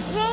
Yay!